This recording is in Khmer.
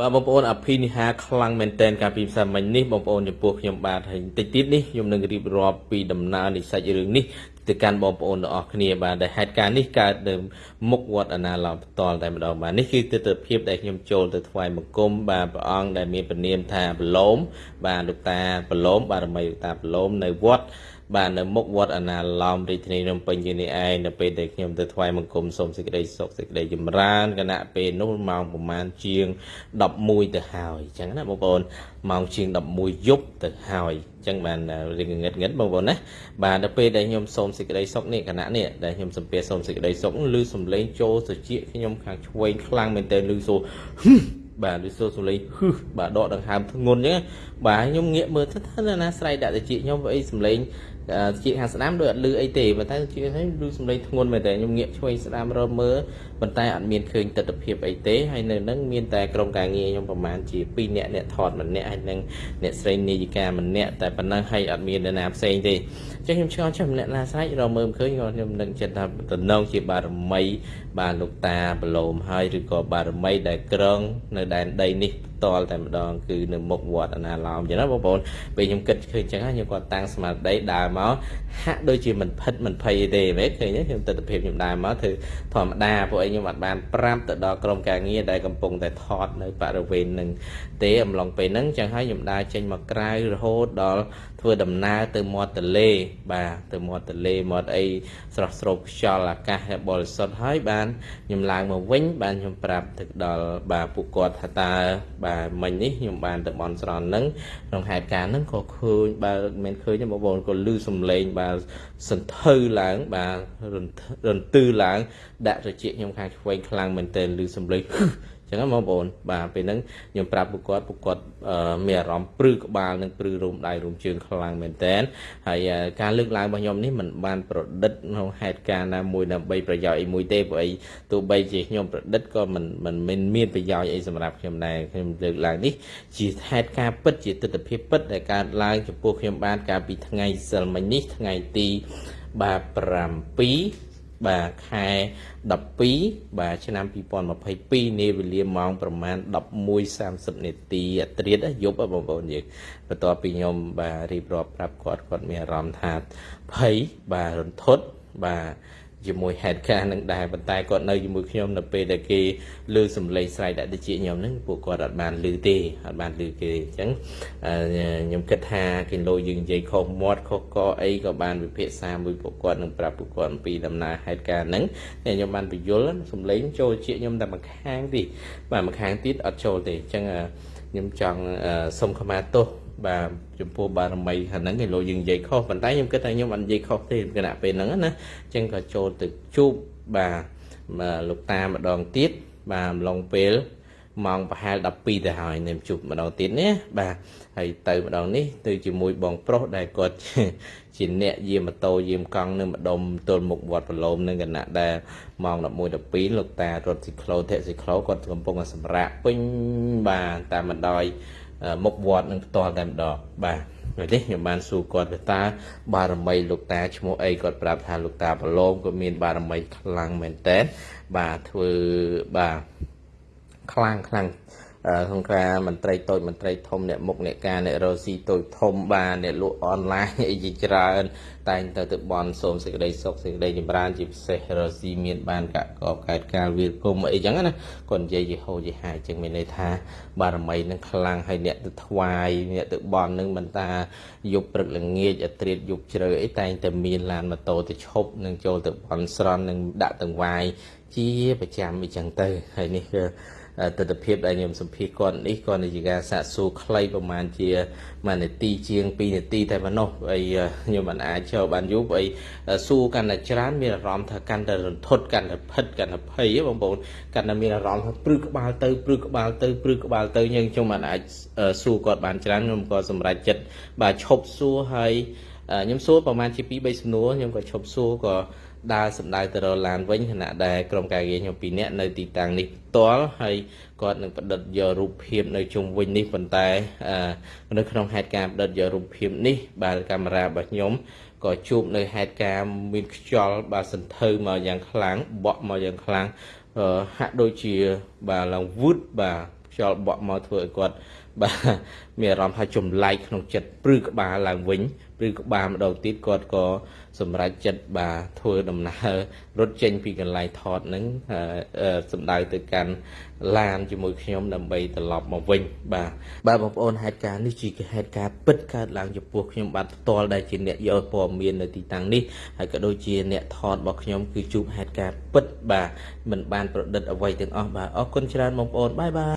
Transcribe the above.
បាទបងប្អូនអភិនិហាខ្លាំងមែនតែនកាលពីផ្សាយមិញនេះបងប្អូនចំពោះខ្ញុំបាទហើយតិចទៀតនេះខ្ញុំនឹងរៀបរាប់ពីដំណើរនៃសាច់រឿងនេះទៅកាន់បងប្អូនទាំងអស់គ្នាបាទដែលហេតុការណ៍នេះកើតនៅមុខវត្តអាណាឡោមផ្ទាល់តែម្ដងបាទនេះគឺទស្សនវិជ្ជាដែលខ្ញុំចូលទៅថ្វាយបង្គំបាទព្រះអង្គដែលមានព្រះនាមថាបឡូមបាទលោកតាបឡូមបារមីលោកតាបឡូមនៅវត្ត បាទនៅមុខវត្តអាណាឡោមរាជធានីភ្នំពេញនេះឯងនៅពេលដែលខ្ញុំទៅថ្វាយបង្គំសូមសេចក្តីសុខសេចក្តីចម្រើនគណៈពេលនោះម៉ោងប្រហែលជាង11ទៅហើយអញ្ចឹងណាបងប្អូនម៉ោងជាង11យប់ទៅហើយអញ្ចឹងបានរៀងងឹតងឹតបងប្អូនណាបាទដល់ពេលដែលខ្ញុំសូមសេចក្តីសុខនេះគណៈនេះដែលខ្ញុំសំពះសូមសេចក្តីសុខឮសំឡេងចូលត្រចៀកខ្ញុំខាងឆ្វេងខ្លាំងមែនទែនឮសូបាទឬសូសំឡេងហឹសបាទដកដង្ហើមធ្ងន់អញ្ចឹងបាទខ្ញុំងាកមើលទៅថាណាស្រ័យដាក់តិចខ្ញុំអីសំឡេង ជាខាងស្ដាំដូចអត់លឺអីទេប៉ុន្តែជាហ្នឹងលឺសំឡេងធ្ងន់មែនតែខ្ញុំងាកឆ្វេងស្ដាំរមើលប៉ុន្តែអត់មានឃើញទស្សនវិជ្ជាអីទេហើយនៅហ្នឹងមានតែក្រុមការងារខ្ញុំប្រហែលជា2នាក់អ្នកថតម្នាក់ហើយនឹងអ្នកស្រីនាយិកាម្នាក់តែប៉ុណ្ណឹងហើយអត់មាននរណាផ្សេងទេអញ្ចឹងខ្ញុំឆ្ងល់ចេះម្នាក់ណាស្រេចរមើលមិនឃើញខ្ញុំនឹងចិត្តថាតំណងជាបារមីបាទលោកតាប្រឡូមហើយឬក៏បារមីដែលក្រងនៅដែនដីនេះតលតែម្ដងគឺនៅមុខវត្តអណាឡោមអញ្ចឹងណាបងប្អូនពេលខ្ញុំគិតឃើញអញ្ចឹងខ្ញុំគាត់តាំងស្មារតីដើរមកហាក់ដូចជាមិនផិតមិនភ័យទេមែនឃើញទេខ្ញុំទស្សនវិជ្ជាខ្ញុំដើរមកធ្វើធម្មតាពួកឯងខ្ញុំអត់បានប្រាប់ទៅដល់ក្រុមការងារដែលកំពុងតែថតនៅបរិវេណនឹងទេអំឡុងពេលហ្នឹងអញ្ចឹងហើយខ្ញុំដើរចេញមកក្រៅរហូតដល់ធ្វើដំណើរទៅមាត់ទន្លេបាទទៅមាត់ទន្លេមាត់អីស្រស់ស្រូបខ្យល់អាកាសបរិសុទ្ធហើយបានខ្ញុំឡើងមកវិញបានខ្ញុំប្រាប់ទៅដល់បាទពួកគាត់ថាតើបាទមិញនេះខ្ញុំបានទៅបន់ស្រន់ហ្នឹងក្នុងហេតុការណ៍ហ្នឹងក៏ឃើញបាទមិនឃើញទេបងប្អូនក៏លឺសំឡេងបាទសន្ធៅឡើងបាទរន្ទឺឡើងដាក់ត្រចៀកខ្ញុំខាងឆ្វេងខ្លាំងមែនទែនលឺសំឡេង ចឹងបងប្អូនបាទពេលហ្នឹងខ្ញុំប្រាប់ពួកគាត់ពួកគាត់មានអារម្មណ៍ព្រឺក្បាលនិងព្រឺរុំដៃរុំជើងខ្លាំងមែនតើហើយការលើកឡើងរបស់ខ្ញុំនេះមិនបានប្រឌិតក្នុងហេតុការណ៍ណាមួយដើម្បីប្រយោជន៍អីមួយទេព្រោះអីទោះបីជាខ្ញុំប្រឌិតក៏មិនមិនមានប្រយោជន៍អីសម្រាប់ខ្ញុំដែរខ្ញុំលើកឡើងនេះជាហេតុការណ៍ពិតជាទស្សនវិជ្ជាពិតដែលកើតឡើងចំពោះខ្ញុំបានកាលពីថ្ងៃសិលមិញនេះថ្ងៃទីបាទ7 បាទខែ12បាទឆ្នាំ2022នាវេលាម៉ោងប្រមាណ11:30នាទីអត្រាតយប់បងប្អូនយើងបន្ទាប់ពីខ្ញុំបាទរៀបរាប់ប្រាប់គាត់គាត់មានអារម្មណ៍ថាភ័យបាទរន្ធត់បាទ ជាមួយហេតុការណ៍នឹងដែរប៉ុន្តែគាត់នៅជាមួយខ្ញុំនៅពេលដែលគេលើសំឡេងស្រែកដាក់តិចខ្ញុំហ្នឹងពួកគាត់អត់បានឮទេអត់បានឮគេអញ្ចឹងខ្ញុំគិតថាគេលោយើងនិយាយខុសមាត់ខុសកអីក៏បានវិភាសាមួយពួកគាត់នឹងប្រាប់ពួកគាត់អំពីដំណើរហេតុការណ៍ហ្នឹងតែខ្ញុំបានបញ្យល់សំឡេងចូលជាខ្ញុំតែម្ខាងទេបាទម្ខាងទៀតអត់ចូលទេអញ្ចឹងខ្ញុំចង់សុំខមាទោស បាទចំពោះបារមីហ្នឹងគេលោកយើងនិយាយខុសប៉ុន្តែខ្ញុំគិតថាខ្ញុំអត់និយាយខុសទេគណៈពេលហ្នឹងណាអញ្ចឹងក៏ចូលទៅជួបបាទលោកតាម្ដងទៀតបាទអំឡុងពេលម៉ោងប្រហែល12ទៅហើយនឹងជួបម្ដងទៀតណាបាទហើយទៅម្ដងនេះទៅជាមួយបងប្រុសដែលគាត់ជាអ្នកយាមម៉ូតូយាមកង់នៅម្ដុំទល់មុខវត្តប្រឡូមនឹងគណៈដែលម៉ោង11 12លោកតារត់ស៊ីក្លូធាក់ស៊ីក្លូគាត់កំពុងសម្រាកពេញបាទតាមបណ្ដោយ មុខវត្តនឹងផ្ទាល់តែម្ដងបាទហើយនេះខ្ញុំបានសួរគាត់ថាតើបារមីលោកតាឈ្មោះអីគាត់ប្រាប់ថាលោកតាប្រឡូមក៏មានបារមីខ្លាំងមែនតើបាទធ្វើបាទខ្លាំងខ្លាំង ក្នុងការមន្ត្រីតូចមន្ត្រីធំអ្នកមុខអ្នកការអ្នករស៊ីតូចធំបានអ្នកលក់អនឡាញអីជាច្រើន តែងទៅទៅបនសូមសេចក្តីសុខសេចក្តីចម្រើនជាពិសេសរស៊ីមានបានកកកកើតការវាគុំអីចឹងណាគាត់និយាយយីហូយីហាយចឹងមានន័យថាបារមីនឹងខ្លាំងហើយអ្នកទៅថ្វាយអ្នកទៅបននឹងមិនតាយប់ព្រឹកល្ងាចអត្រាតយប់ជ្រៅអីតែងតែមានឡានម៉ូតូទៅឈប់នឹងចូលទៅបនស្រន់នឹងដាក់ទាំងវាយជាប្រចាំអីចឹងទៅហើយនេះគឺ ទស្សនភាពដែលខ្ញុំសម្ភាសគាត់នេះគាត់និយាយការសាកសួរខ្លីប្រហែលជាមួយនាទីជាង2នាទីតែប៉ុណ្ណោះអីខ្ញុំមិនអាចចូលបានយូរអីសួរកាន់តែច្រើនមានអារម្មណ៍ថាកាន់តែរន្ធត់កាន់តែផិតកាន់តែភ័យបងប្អូនកាន់តែមានអារម្មណ៍ថាព្រឺក្បាលទៅព្រឺក្បាលទៅព្រឺក្បាលទៅយើងខ្ញុំមិនអាចសួរគាត់បានច្រើនខ្ញុំក៏សម្រេចចិត្តបាទឈប់សួរហើយ ខ្ញុំសួរប្រហែលជា2 3សំណួរខ្ញុំក៏ឈប់សួរក៏ដើរសម្ដៅទៅរកឡានវិញខណៈដែលក្រុមការងារខ្ញុំពីរនាក់នៅទីតាំងនេះផ្ទាល់ហើយគាត់នឹងផ្ដិតយករូបភាពនៅជុំវិញនេះប៉ុន្តែនៅក្នុងហេតុការណ៍ផ្ដិតយករូបភាពនេះបាទកាមេរ៉ារបស់ខ្ញុំក៏ជួបនៅហេតុការណ៍មានខ្យល់បាទសន្ធៅមកយ៉ាងខ្លាំងបក់មកយ៉ាងខ្លាំងហាក់ដូចជាបាទឡើងវឺតបាទខ្យ ខ្យល់បក់មកធ្វើឲ្យគាត់បាទមានអារម្មណ៍ថាចម្លែកក្នុងចិត្តព្រឺក្បាលឡើងវិញព្រឺក្បាលម្ដងទៀតគាត់ក៏សម្រេចចិត្តបាទធ្វើដំណើររត់ចេញពីកន្លែងថតហ្នឹងសំដៅទៅកាន់ឡានជាមួយខ្ញុំដើម្បីត្រឡប់មកវិញបាទបាទបងប្អូនហេតុការណ៍នេះជាហេតុការណ៍ពិតកើតឡើងចំពោះខ្ញុំបាទផ្ទាល់ដែលជាអ្នកយកព័ត៌មាននៅទីតាំងនេះហើយក៏ដូចជាអ្នកថតរបស់ខ្ញុំគឺជួបហេតុការណ៍ពិតបាទមិនបានប្រឌិតអ្វីទាំងអស់បាទអរគុណច្រើនបងប្អូនបាយបាយ